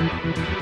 We'll be right back.